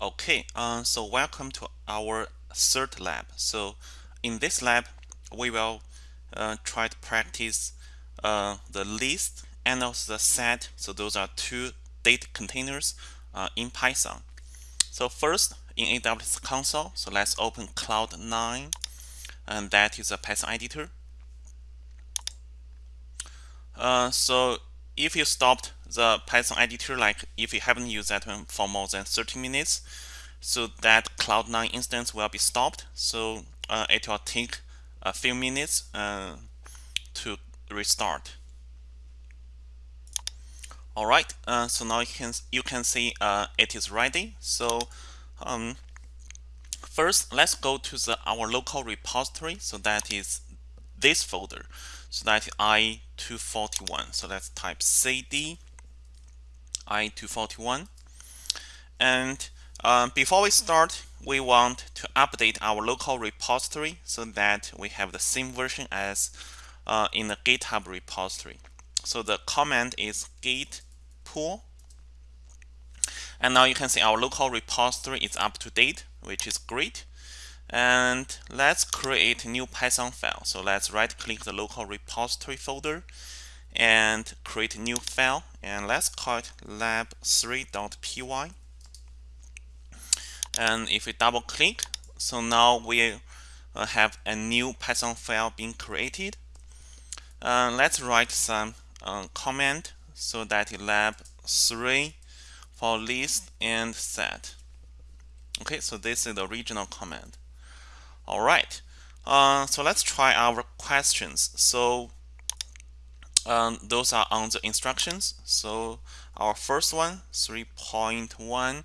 Okay, uh, so welcome to our third lab. So in this lab, we will uh, try to practice uh, the list and also the set. So those are two data containers uh, in Python. So first in AWS console, so let's open Cloud9 and that is a Python editor. Uh, so if you stopped the Python editor, like if you haven't used that one for more than 30 minutes, so that Cloud9 instance will be stopped. So uh, it will take a few minutes uh, to restart. All right, uh, so now you can you can see uh, it is ready. So um, first, let's go to the our local repository. So that is this folder. So that is i241. So let's type cd i241. And um, before we start, we want to update our local repository so that we have the same version as uh, in the GitHub repository. So the command is git pull. And now you can see our local repository is up to date, which is great and let's create a new Python file. So let's right click the local repository folder and create a new file. And let's call it lab3.py and if we double click so now we uh, have a new Python file being created. Uh, let's write some uh, comment so that lab3 for list and set. Okay so this is the original command all right, uh, so let's try our questions. So um, those are on the instructions. So our first one, 3.1,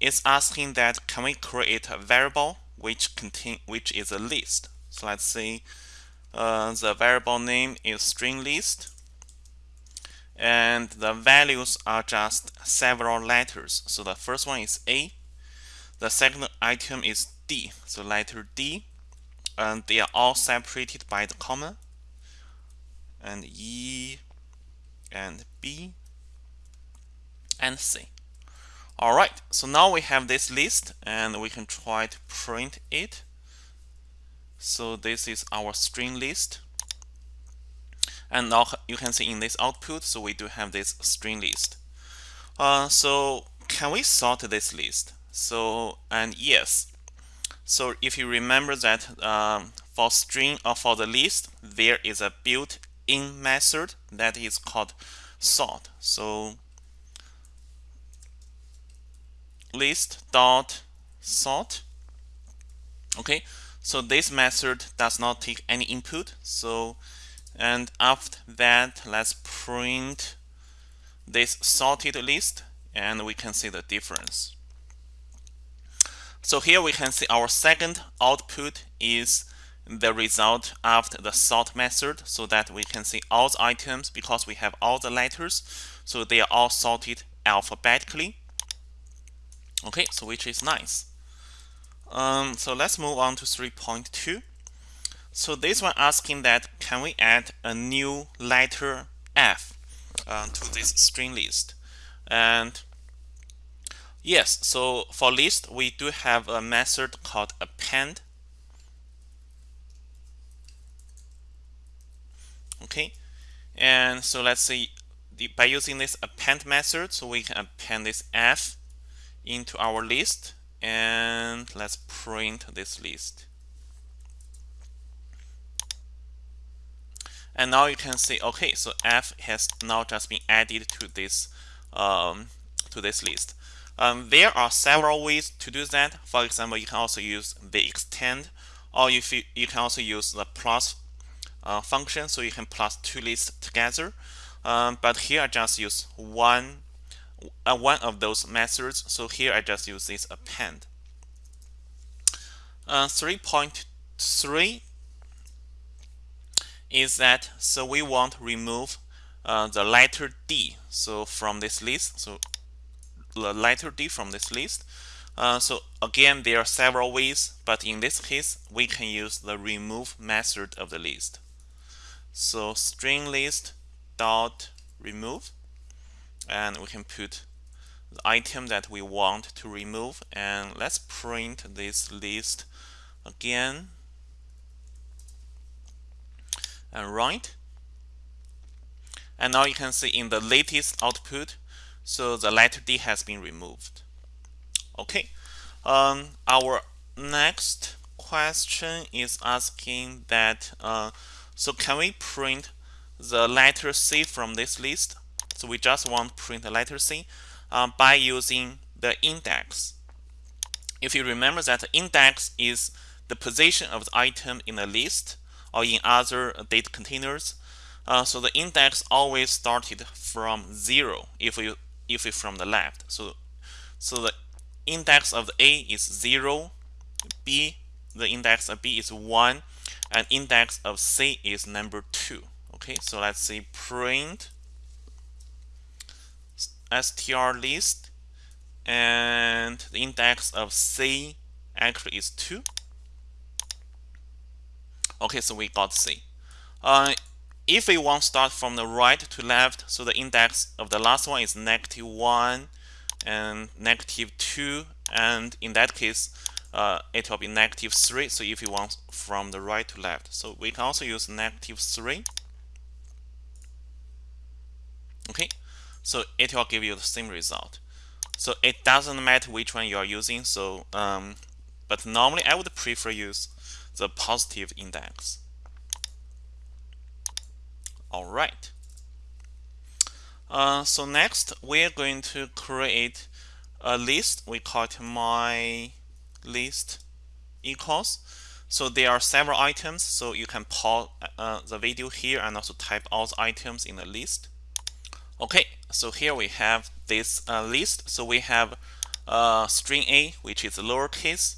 is asking that can we create a variable which contain which is a list. So let's say uh, the variable name is string list and the values are just several letters. So the first one is A, the second item is D, so letter D, and they are all separated by the comma, and E, and B, and C. All right, so now we have this list, and we can try to print it. So this is our string list. And now you can see in this output, so we do have this string list. Uh, so can we sort this list? So, and yes, so if you remember that um, for string or for the list, there is a built-in method that is called sort. So list dot sort. Okay, so this method does not take any input. So and after that, let's print this sorted list, and we can see the difference. So here we can see our second output is the result after the sort method so that we can see all the items because we have all the letters. So they are all sorted alphabetically. Okay so which is nice. Um, so let's move on to 3.2 so this one asking that can we add a new letter F uh, to this string list? And Yes, so for list, we do have a method called append. Okay, and so let's see, the, by using this append method, so we can append this f into our list, and let's print this list. And now you can see, okay, so f has now just been added to this um, to this list. Um, there are several ways to do that. For example, you can also use the extend, or you, you can also use the plus uh, function, so you can plus two lists together. Um, but here I just use one uh, one of those methods. So here I just use this append. Uh, 3.3 is that so we want to remove uh, the letter D so from this list. So letter D from this list. Uh, so again, there are several ways, but in this case, we can use the remove method of the list. So string list dot remove, and we can put the item that we want to remove and let's print this list again and right and now you can see in the latest output so the letter D has been removed. Okay um, our next question is asking that uh, so can we print the letter C from this list? So we just want to print the letter C uh, by using the index. If you remember that the index is the position of the item in a list or in other data containers uh, so the index always started from zero. If you if it's from the left. So so the index of the A is zero B the index of B is one and index of C is number two. Okay so let's say print str list and the index of C actually is 2 okay so we got C. Uh, if we want to start from the right to left, so the index of the last one is negative 1 and negative 2, and in that case, uh, it will be negative 3. So if you want from the right to left, so we can also use negative 3. Okay, so it will give you the same result. So it doesn't matter which one you are using. So, um, but normally I would prefer use the positive index. All right. Uh, so next, we're going to create a list. We call it my list equals. So there are several items. So you can pause uh, the video here and also type all the items in the list. Okay, so here we have this uh, list. So we have uh, string A, which is lowercase,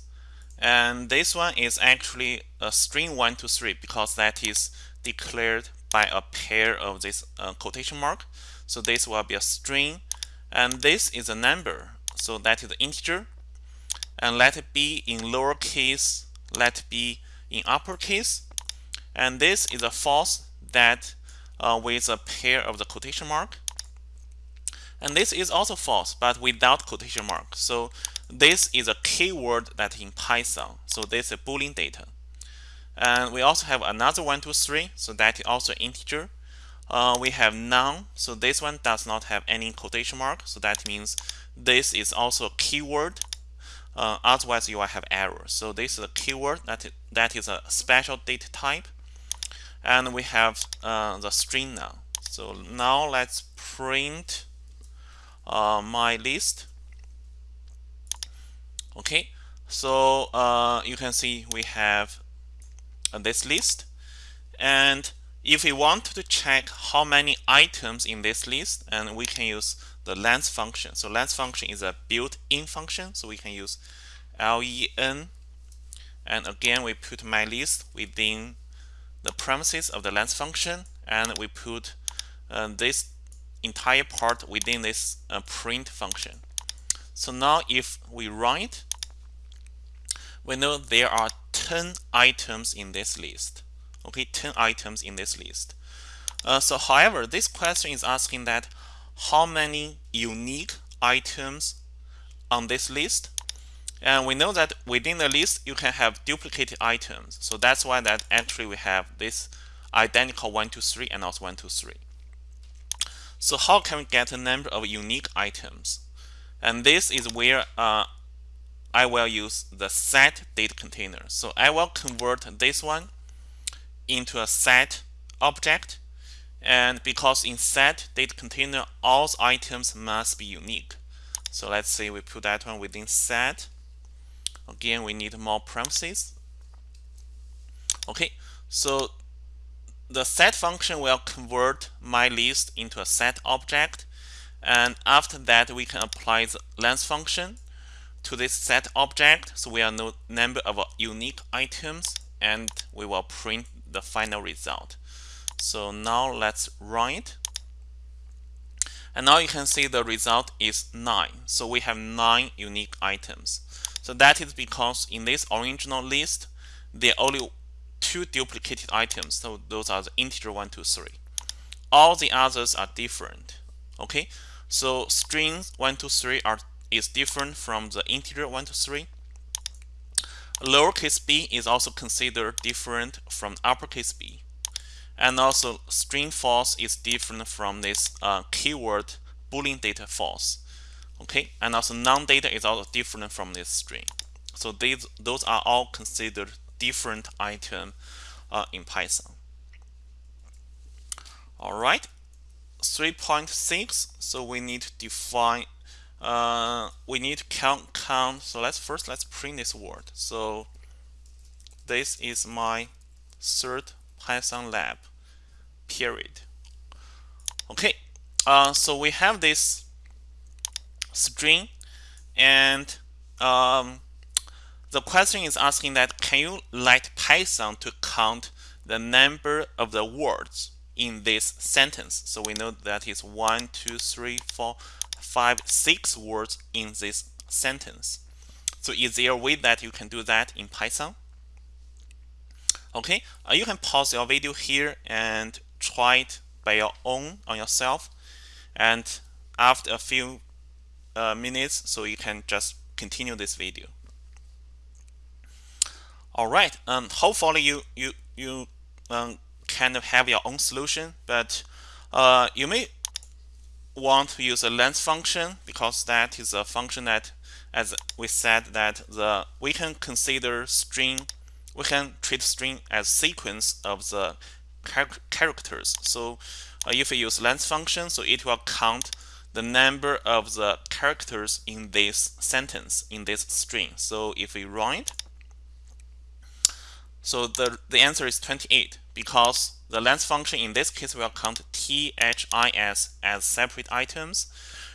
and this one is actually a string 1 to 3 because that is declared by a pair of this uh, quotation mark. So this will be a string and this is a number. So that is an integer and let it be in lowercase, let it be in uppercase. And this is a false that uh, with a pair of the quotation mark. And this is also false, but without quotation mark. So this is a keyword that in Python. So this is a Boolean data. And we also have another one, two, three. So that is also integer. Uh, we have none. So this one does not have any quotation mark. So that means this is also a keyword. Uh, otherwise, you will have error. So this is a keyword that is, that is a special data type. And we have uh, the string now. So now let's print uh, my list. Okay, so uh, you can see we have this list. And if we want to check how many items in this list, and we can use the length function. So length function is a built-in function, so we can use len. And again, we put my list within the premises of the length function, and we put uh, this entire part within this uh, print function. So now if we run it, we know there are 10 items in this list. Okay, 10 items in this list. Uh, so however, this question is asking that how many unique items on this list? And we know that within the list, you can have duplicated items. So that's why that actually we have this identical 1, 2, 3 and also 1, 2, 3. So how can we get a number of unique items? And this is where uh, I will use the set data container. So I will convert this one into a set object. And because in set data container, all items must be unique. So let's say we put that one within set. Again, we need more premises. Okay, so the set function will convert my list into a set object. And after that, we can apply the length function to this set object. So we are no number of unique items and we will print the final result. So now let's run it. And now you can see the result is 9. So we have 9 unique items. So that is because in this original list, there are only two duplicated items. So those are the integer 1, 2, 3. All the others are different. Okay, So strings 1 to 3 are is different from the integer 1 to 3. Lowercase b is also considered different from uppercase b. And also string false is different from this uh, keyword boolean data false. Okay, and also non-data is also different from this string. So these those are all considered different item uh, in Python. All right, 3.6. So we need to define. Uh, we need to count count. So let's first let's print this word. So this is my third Python lab. Period. Okay. Uh, so we have this string and um, the question is asking that can you let Python to count the number of the words in this sentence. So we know that is one, two, three, four, five, six words in this sentence. So is there a way that you can do that in Python? Okay, uh, you can pause your video here and try it by your own on yourself. And after a few uh, minutes, so you can just continue this video. All right, um, hopefully you you you um, kind of have your own solution, but uh, you may want to use a length function because that is a function that, as we said, that the we can consider string, we can treat string as sequence of the char characters. So uh, if we use length function, so it will count the number of the characters in this sentence, in this string. So if we run it, so the, the answer is 28 because the length function in this case will count THIS as separate items.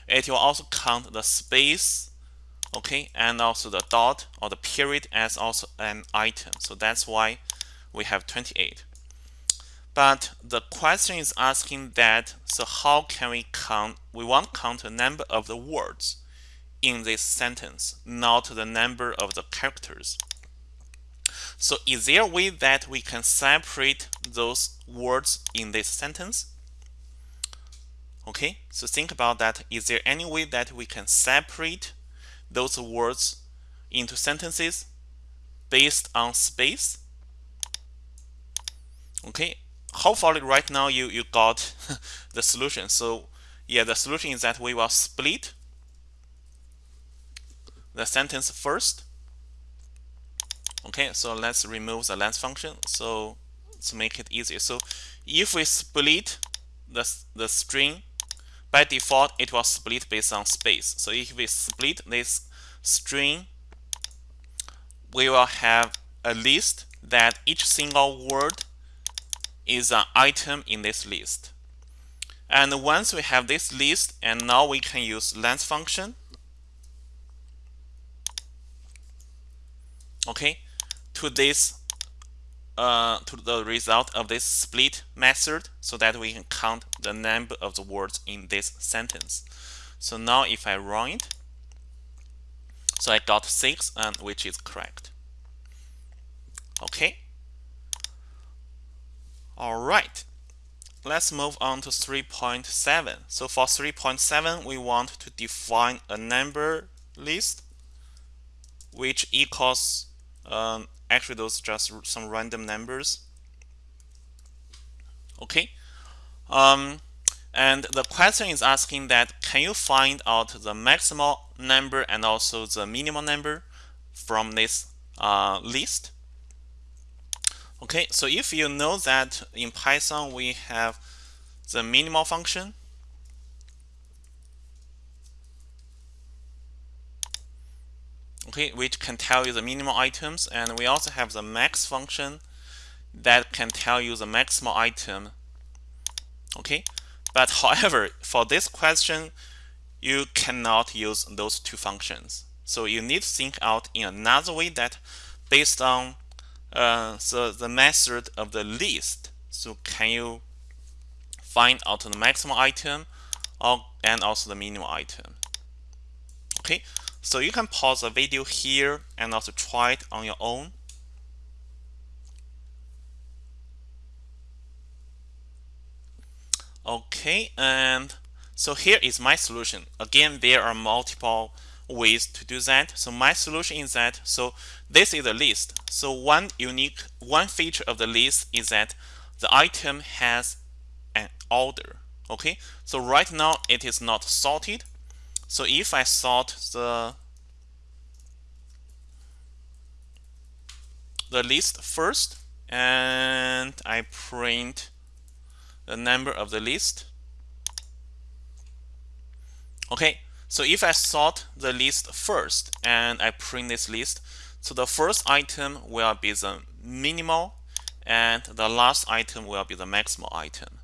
It will also count the space, okay, and also the dot or the period as also an item. So that's why we have 28. But the question is asking that, so how can we count, we want to count the number of the words in this sentence, not the number of the characters. So is there a way that we can separate those words in this sentence? Okay, so think about that. Is there any way that we can separate those words into sentences based on space? Okay, hopefully right now you, you got the solution. So yeah, the solution is that we will split the sentence first Okay, so let's remove the length function. So to make it easier. So if we split the, the string, by default, it will split based on space. So if we split this string, we will have a list that each single word is an item in this list. And once we have this list, and now we can use length function. Okay, to this uh, to the result of this split method so that we can count the number of the words in this sentence. So now if I run it, so I got 6 and which is correct. Okay. All right. Let's move on to 3.7. So for 3.7, we want to define a number list which equals um, actually those just some random numbers. Okay. Um, and the question is asking that can you find out the maximal number and also the minimum number from this uh, list? Okay. So if you know that in Python we have the minimal function okay, which can tell you the minimum items. And we also have the max function that can tell you the maximal item. Okay, but however, for this question, you cannot use those two functions. So you need to think out in another way that based on uh, so the method of the list. So can you find out the maximum item or, and also the minimum item? Okay, so you can pause the video here and also try it on your own. Okay, and so here is my solution. Again there are multiple ways to do that. So my solution is that so this is a list. So one unique one feature of the list is that the item has an order okay? So right now it is not sorted so if I sort the the list first and I print the number of the list. Okay so if I sort the list first and I print this list so the first item will be the minimal and the last item will be the maximal item.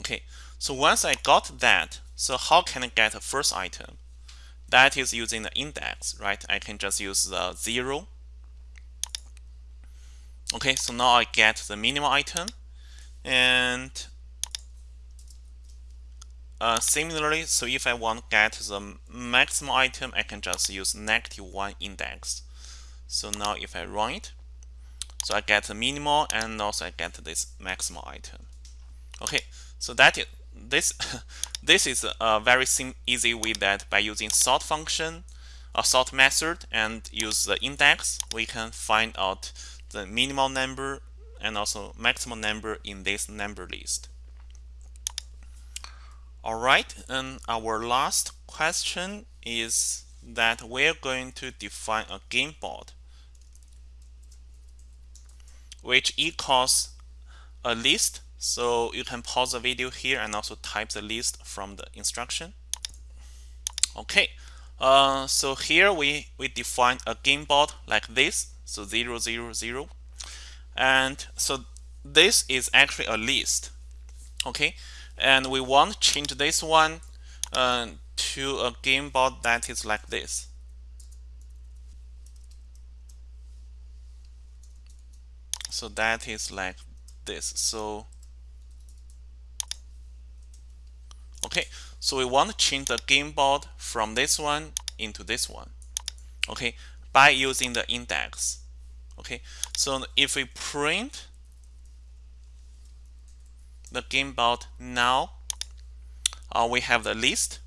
Okay so once I got that so how can I get the first item? That is using the index right? I can just use the zero. Okay so now I get the minimal item. And uh, similarly so if I want to get the maximum item I can just use negative 1 index. So now if I run it so I get the minimal and also I get this maximal item. Okay so that is this this is a very easy way that by using sort function a sort method and use the index we can find out the minimal number and also maximum number in this number list. Alright, and our last question is that we're going to define a game board which equals a list so you can pause the video here and also type the list from the instruction. Okay uh, so here we we define a game board like this so 0 0 0 and so this is actually a list okay? And we want to change this one uh, to a game board that is like this. So that is like this. So okay so we want to change the game board from this one into this one okay by using the index okay. So if we print the game board now uh, we have the list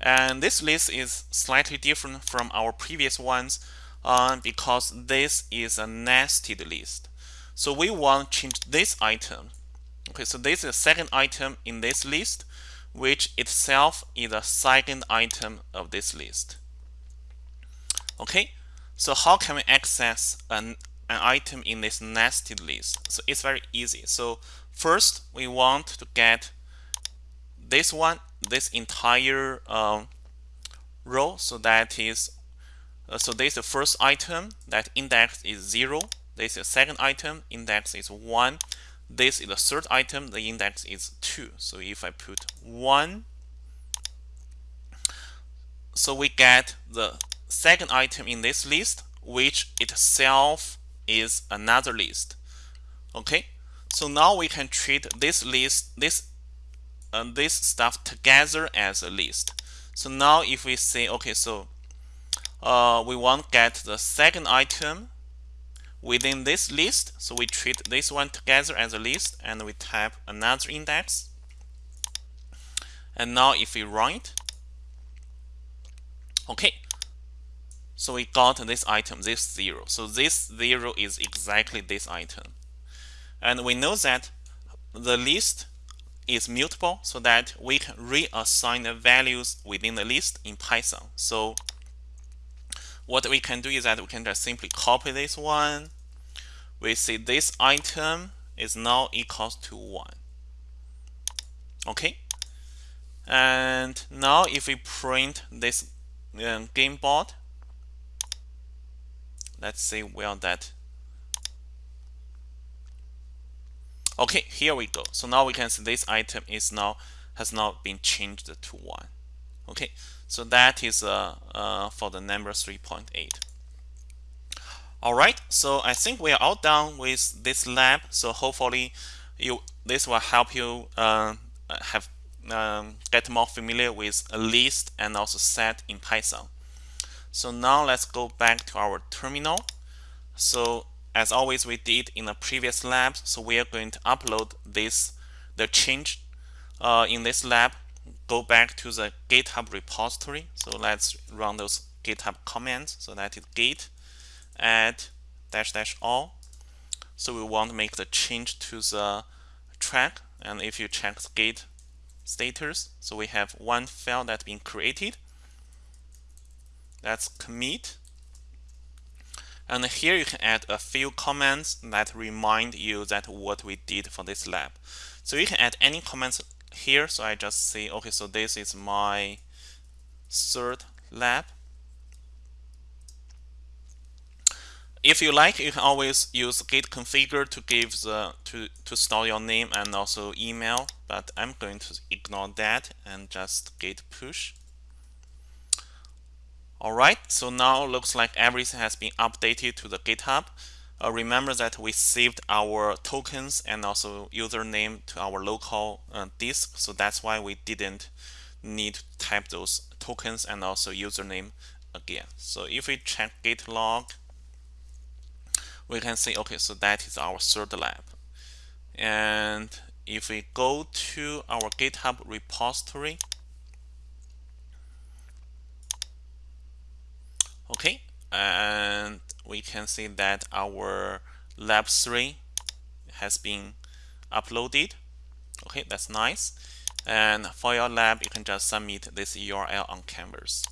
and this list is slightly different from our previous ones uh, because this is a nested list. So we want to change this item okay so this is the second item in this list which itself is the second item of this list okay so how can we access an, an item in this nested list? So it's very easy. So first we want to get this one, this entire um, row. So that is, uh, so this is the first item that index is zero. This is the second item, index is one. This is the third item, the index is two. So if I put one, so we get the second item in this list, which itself is another list. Okay, so now we can treat this list, this uh, this stuff together as a list. So now if we say, okay, so uh, we want get the second item within this list. So we treat this one together as a list and we type another index. And now if we run it, okay, so we got this item, this 0. So this 0 is exactly this item. And we know that the list is mutable so that we can reassign the values within the list in Python. So what we can do is that we can just simply copy this one. We see this item is now equals to 1. Okay. And now if we print this um, game board, let's see where that okay here we go so now we can see this item is now has now been changed to 1 okay so that is uh, uh, for the number 3.8 alright so I think we are all done with this lab so hopefully you this will help you uh, have um, get more familiar with a list and also set in Python so now let's go back to our terminal. So as always we did in the previous lab, so we are going to upload this, the change uh, in this lab go back to the GitHub repository. So let's run those GitHub commands. So that is git add dash dash all. So we want to make the change to the track. And if you check the git status, so we have one file that's been created. That's commit. And here you can add a few comments that remind you that what we did for this lab. So you can add any comments here. So I just say, okay, so this is my third lab. If you like, you can always use git configure to give the to to store your name and also email. But I'm going to ignore that and just git push. Alright, so now looks like everything has been updated to the GitHub. Uh, remember that we saved our tokens and also username to our local uh, disk, so that's why we didn't need to type those tokens and also username again. So if we check git log, we can see, okay, so that is our third lab. And if we go to our GitHub repository, okay and we can see that our lab 3 has been uploaded. Okay that's nice. And for your lab you can just submit this URL on canvas